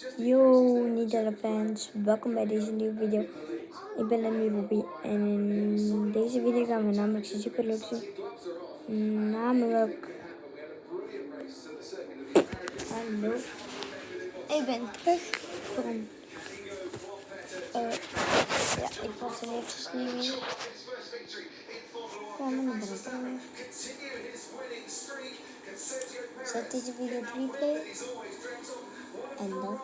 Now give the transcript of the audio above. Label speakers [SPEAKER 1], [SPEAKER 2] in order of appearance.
[SPEAKER 1] Yo, Nidella fans, welkom bij deze nieuwe video. Ik ben Lemmy Bobby en in deze video gaan we namelijk super leuks doen. Namelijk... Hallo. Ik ben terug van... Uh, ja, ik was er eventjes niet meer. Gewoon mijn bril Zet deze video op replay. En dan...